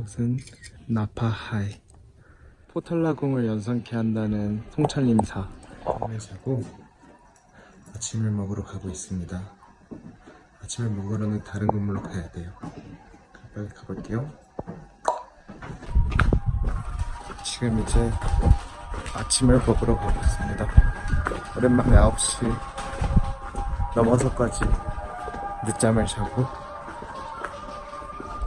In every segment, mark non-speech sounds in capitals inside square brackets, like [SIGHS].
이곳은 나파하이. 포탈라궁을 연상케 한다는 통찰림사. 밤에 자고 아침을 먹으러 가고 있습니다. 아침을 먹으러는 다른 건물로 가야 돼요. 빨리 가볼게요. 지금 이제 아침을 먹으러 가고 있습니다. 오랜만에 9시 넘어서까지 늦잠을 자고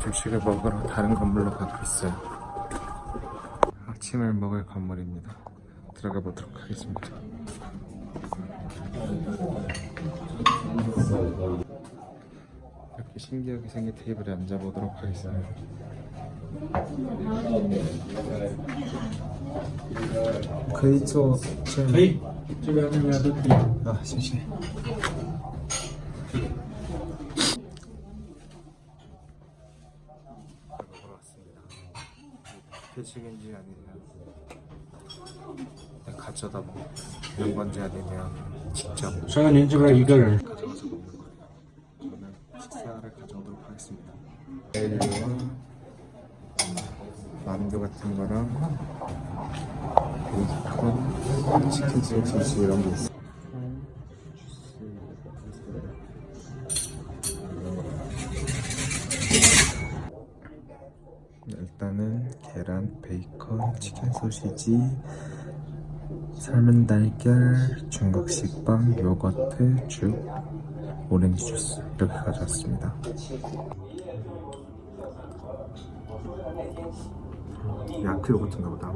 조식을 먹으러 다른 건물로 가고 있어요. 아침을 먹을 건물입니다. 들어가 보도록 하겠습니다. 이렇게 신기하게 생긴 테이블에 앉아보도록 하겠습니다. 그이초 저희 집에 하는 거야 아 잠시만 회식인지 아니면 그냥 가져다 먹는 건지 아니면 직접 저는 인지가 이걸 가져가서 먹는 거 저는 식사를 가져오도록 하겠습니다. 내일이와 만두 같은 거랑 베이컨, 치킨, 소스 이런 게 있어요. 소시지, 삶은 달걀, 중국식 빵, 요거트, 죽, 오렌지 주스 이렇게 가져왔습니다. 야크 요거트인가 보다.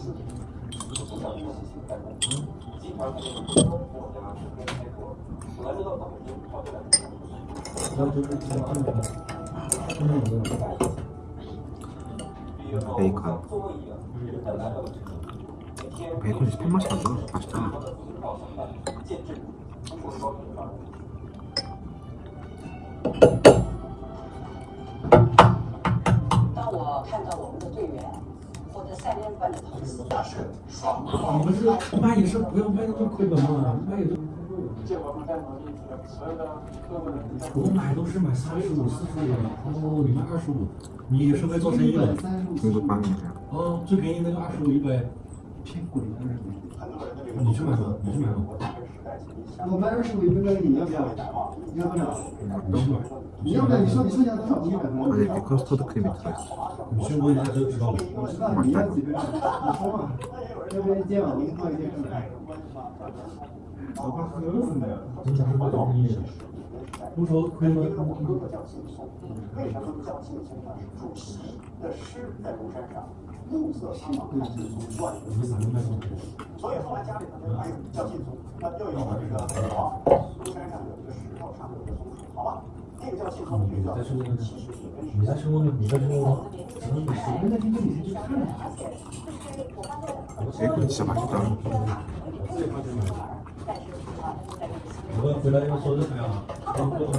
음. 베이컨. 베이컨이 스팸 맛이 나죠? 맛있잖아. 当我们是卖也是不要卖那么亏本嘛卖也借我们在拿衣服所有的客户我们买都是买三十五四十五的哦你卖二十五你是会做生意的三十五四十五。哦最便宜那个二十五一百骗鬼的你去买吧你去买吧我们二十五一分钟你要不要你要不要你你要不要你说你剩下多少你要不要你去问一下就知道我知道你要几你说嘛要不然今晚我放一件正太我怕喝死你你讲什么为什么不叫庆颂为什么不叫庆颂呢主席的诗在庐山上暮色苍茫，看尽书断人寺。所以后来家里头呢，还有叫禁足，那又有这个什么书山上有一个石头，上面有个松树，好吧？那个叫信号，那个叫七十你再说呢？你在说吗？怎么你随便在这里面去看呀？哎，对不起，马局长。我最怕这种。我们回来要说这个呀，不能不能。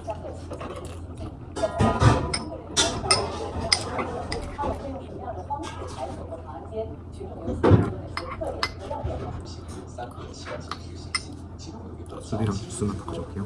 주스만 더 가져올게요.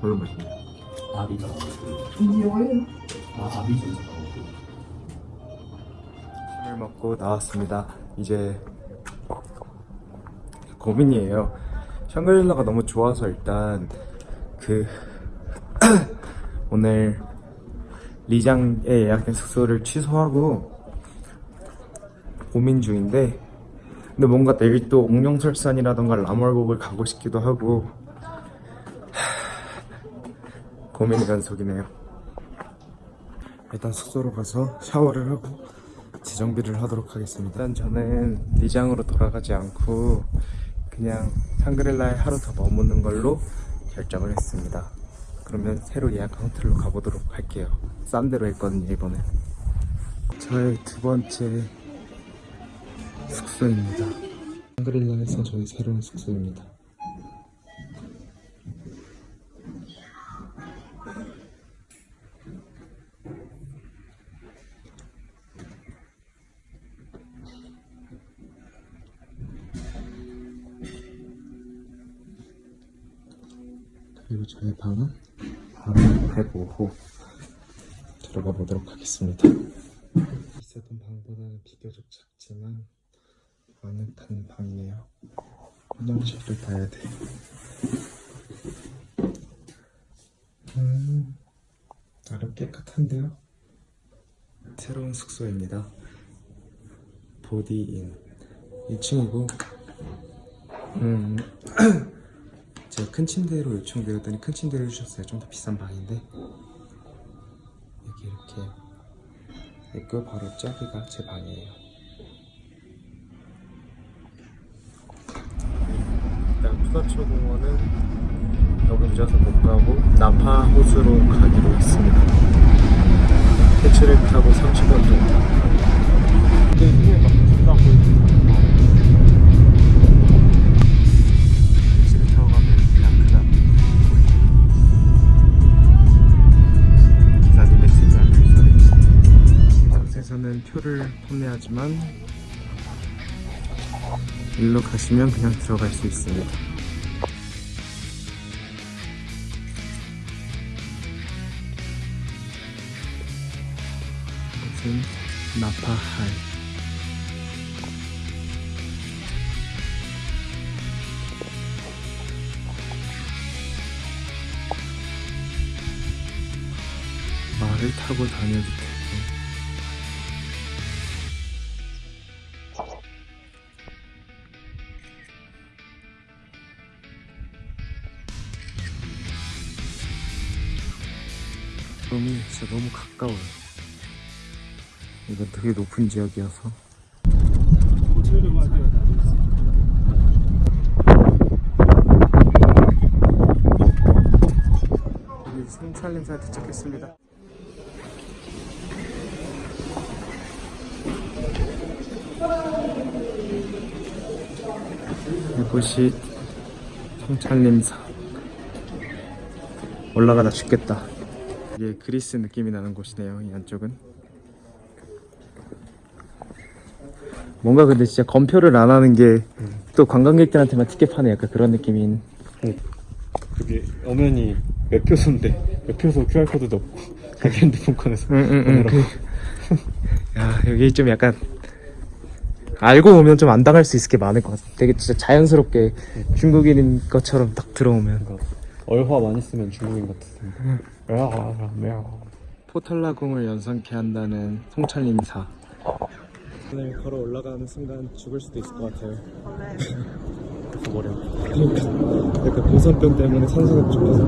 별로 맛있네. 먹고 나왔습니다. 이제 고민이에요. 샹그릴라가 너무 좋아서 일단 그 [CLEARS THROAT] 오늘 리장에 예약된 숙소를 취소하고 고민 중인데 근데 뭔가 내일 또 옥룡설산이라던가 라멀곡을 가고 싶기도 하고 [SIGHS] 고민의 연속이네요. 일단 숙소로 가서 샤워를 하고 재정비를 하도록 하겠습니다. 일단 저는 리장으로 돌아가지 않고 그냥 샹그릴라에 하루 더 머무는 걸로 결정을 했습니다. 그러면 새로 예약한 호텔로 가보도록 할게요. 싼 데로 했거든요 이번에. 저의 두 번째 숙소입니다. 샹그릴라에서 저희 새로운 숙소입니다. 그리고 저의 방은 바로 105호 들어가 보도록 하겠습니다. 있었던 방보다는 비교적 작지만 아늑한 방이네요. 화장실을 봐야 돼. 음, 나름 깨끗한데요? 새로운 숙소입니다. 보디인 1층이고 음 [CLEARS THROAT] 제가 큰 침대로 요청드렸더니 큰 침대를 주셨어요. 좀 더 비싼 방인데 여기 이렇게 있고 바로 저기가 제 방이에요. 일단 푸다초 공원은 너무 늦어서 못 가고 나파 호수로 가기로 했습니다. 택시를 타고 30분 정도. 하지만 일로 가시면 그냥 들어갈 수 있습니다. 이것은 나파할. 말을 타고 다녀도 되고 가까워요. 이건 되게 높은 지역이어서. 여기 성찰림사에 도착했습니다. 이곳이 성찰림사 올라가다 죽겠다 이게 그리스 느낌이 나는 곳이네요 이 안쪽은 뭔가 근데 진짜 검표를 안 하는 게 또 관광객들한테만 티켓 파는 약간 그런 느낌인 그게 엄연히 매표소인데 매표소 QR코드도 없고 [LAUGHS] 자기 핸드폰 꺼내서 응 응 응 그, 아 여기 좀 약간 알고 오면 좀 안 당할 수 있을 게 많을 것 같아. 되게 진짜 자연스럽게 중국인인 것처럼 딱 들어오면. 얼화 많이 쓰면 중국인 같았습니다. 포탈라궁을 연상케 한다는 통찰림사. 오늘 걸어 올라가는 순간 죽을 수도 있을 것 같아요. 머리 그러니까 약간 고산병 때문에 산소가 부족해서.